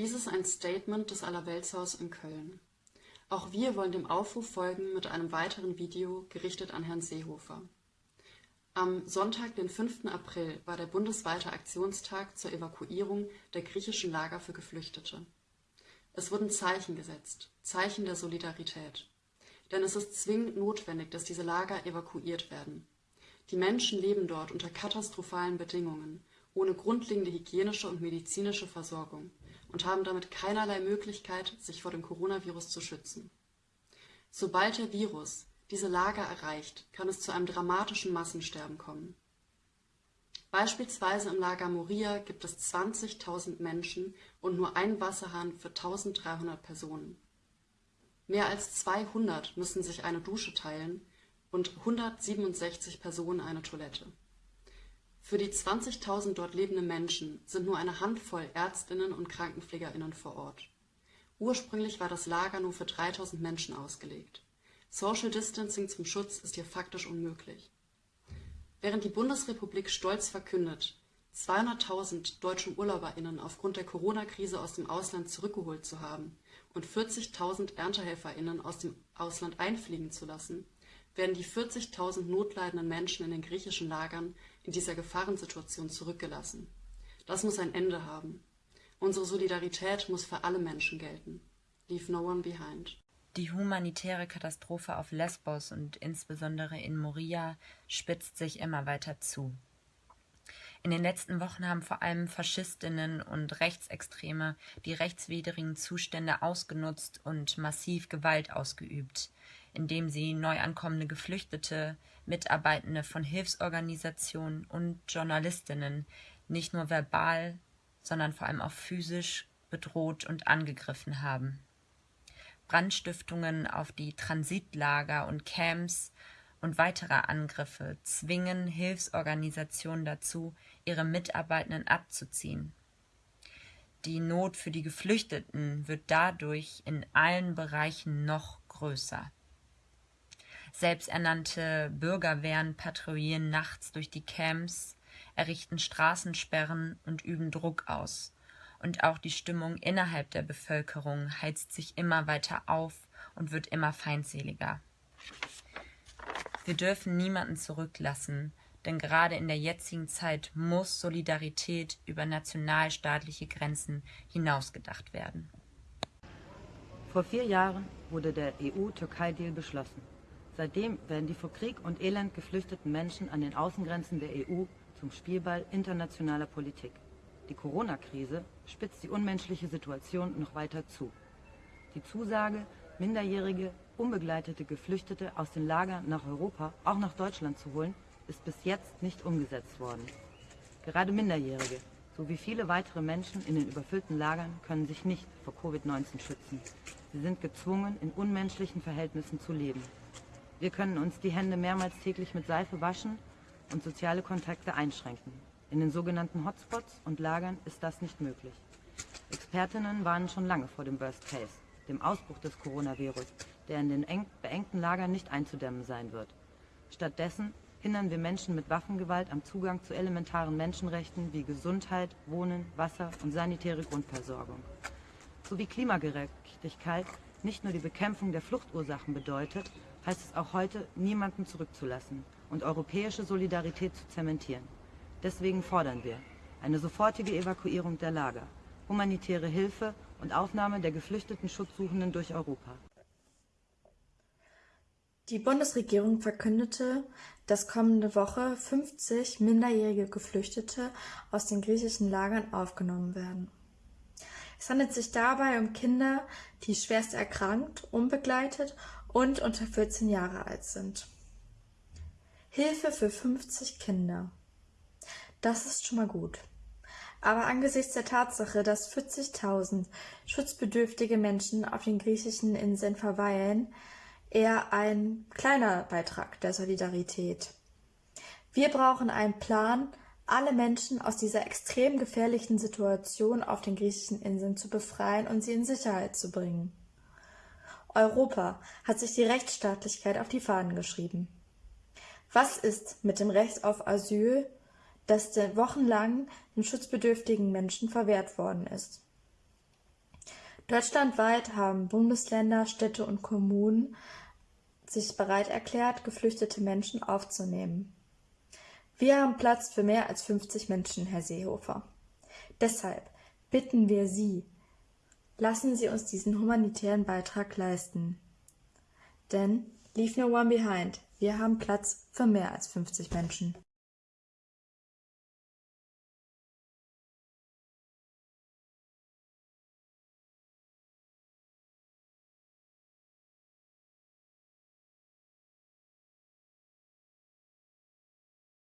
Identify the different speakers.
Speaker 1: Dies ist ein Statement des Allerweltshaus in Köln. Auch wir wollen dem Aufruf folgen mit einem weiteren Video, gerichtet an Herrn Seehofer. Am Sonntag, den 5. April, war der bundesweite Aktionstag zur Evakuierung der griechischen Lager für Geflüchtete. Es wurden Zeichen gesetzt, Zeichen der Solidarität. Denn es ist zwingend notwendig, dass diese Lager evakuiert werden. Die Menschen leben dort unter katastrophalen Bedingungen, ohne grundlegende hygienische und medizinische Versorgung und haben damit keinerlei Möglichkeit, sich vor dem Coronavirus zu schützen. Sobald der Virus diese Lager erreicht, kann es zu einem dramatischen Massensterben kommen. Beispielsweise im Lager Moria gibt es 20.000 Menschen und nur einen Wasserhahn für 1.300 Personen. Mehr als 200 müssen sich eine Dusche teilen und 167 Personen eine Toilette. Für die 20.000 dort lebenden Menschen sind nur eine Handvoll Ärztinnen und Krankenpflegerinnen vor Ort. Ursprünglich war das Lager nur für 3.000 Menschen ausgelegt. Social Distancing zum Schutz ist hier faktisch unmöglich. Während die Bundesrepublik stolz verkündet, 200.000 deutsche UrlauberInnen aufgrund der Corona-Krise aus dem Ausland zurückgeholt zu haben und 40.000 ErntehelferInnen aus dem Ausland einfliegen zu lassen, werden die 40.000 notleidenden Menschen in den griechischen Lagern in dieser Gefahrensituation zurückgelassen. Das muss ein Ende haben. Unsere Solidarität muss für alle Menschen gelten. Leave no one behind.
Speaker 2: Die humanitäre Katastrophe auf Lesbos und insbesondere in Moria spitzt sich immer weiter zu. In den letzten Wochen haben vor allem Faschistinnen und Rechtsextreme die rechtswidrigen Zustände ausgenutzt und massiv Gewalt ausgeübt indem sie neu ankommende Geflüchtete, Mitarbeitende von Hilfsorganisationen und Journalistinnen nicht nur verbal, sondern vor allem auch physisch bedroht und angegriffen haben. Brandstiftungen auf die Transitlager und Camps und weitere Angriffe zwingen Hilfsorganisationen dazu, ihre Mitarbeitenden abzuziehen. Die Not für die Geflüchteten wird dadurch in allen Bereichen noch größer. Selbsternannte Bürgerwehren patrouillieren nachts durch die Camps, errichten Straßensperren und üben Druck aus. Und auch die Stimmung innerhalb der Bevölkerung heizt sich immer weiter auf und wird immer feindseliger. Wir dürfen niemanden zurücklassen, denn gerade in der jetzigen Zeit muss Solidarität über nationalstaatliche Grenzen hinausgedacht werden.
Speaker 3: Vor vier Jahren wurde der EU-Türkei-Deal beschlossen. Seitdem werden die vor Krieg und Elend geflüchteten Menschen an den Außengrenzen der EU zum Spielball internationaler Politik. Die Corona-Krise spitzt die unmenschliche Situation noch weiter zu. Die Zusage, minderjährige, unbegleitete Geflüchtete aus den Lagern nach Europa, auch nach Deutschland zu holen, ist bis jetzt nicht umgesetzt worden. Gerade Minderjährige sowie viele weitere Menschen in den überfüllten Lagern können sich nicht vor Covid-19 schützen. Sie sind gezwungen, in unmenschlichen Verhältnissen zu leben. Wir können uns die Hände mehrmals täglich mit Seife waschen und soziale Kontakte einschränken. In den sogenannten Hotspots und Lagern ist das nicht möglich. Expertinnen warnen schon lange vor dem Worst Case, dem Ausbruch des Coronavirus, der in den eng, beengten Lagern nicht einzudämmen sein wird. Stattdessen hindern wir Menschen mit Waffengewalt am Zugang zu elementaren Menschenrechten wie Gesundheit, Wohnen, Wasser und sanitäre Grundversorgung. Sowie Klimagerechtigkeit nicht nur die Bekämpfung der Fluchtursachen bedeutet, heißt es auch heute, niemanden zurückzulassen und europäische Solidarität zu zementieren. Deswegen fordern wir eine sofortige Evakuierung der Lager, humanitäre Hilfe und Aufnahme der geflüchteten Schutzsuchenden durch Europa.
Speaker 4: Die Bundesregierung verkündete, dass kommende Woche 50 minderjährige Geflüchtete aus den griechischen Lagern aufgenommen werden. Es handelt sich dabei um Kinder, die schwerst erkrankt, unbegleitet und unter 14 Jahre alt sind. Hilfe für 50 Kinder. Das ist schon mal gut. Aber angesichts der Tatsache, dass 40.000 schutzbedürftige Menschen auf den griechischen Inseln verweilen, eher ein kleiner Beitrag der Solidarität. Wir brauchen einen Plan, alle Menschen aus dieser extrem gefährlichen Situation auf den griechischen Inseln zu befreien und sie in Sicherheit zu bringen. Europa hat sich die Rechtsstaatlichkeit auf die Fahnen geschrieben. Was ist mit dem Recht auf Asyl, das wochenlang den schutzbedürftigen Menschen verwehrt worden ist? Deutschlandweit haben Bundesländer, Städte und Kommunen sich bereit erklärt, geflüchtete Menschen aufzunehmen. Wir haben Platz für mehr als 50 Menschen, Herr Seehofer. Deshalb bitten wir Sie, lassen Sie uns diesen humanitären Beitrag leisten. Denn leave no one behind. Wir haben Platz für mehr als 50 Menschen.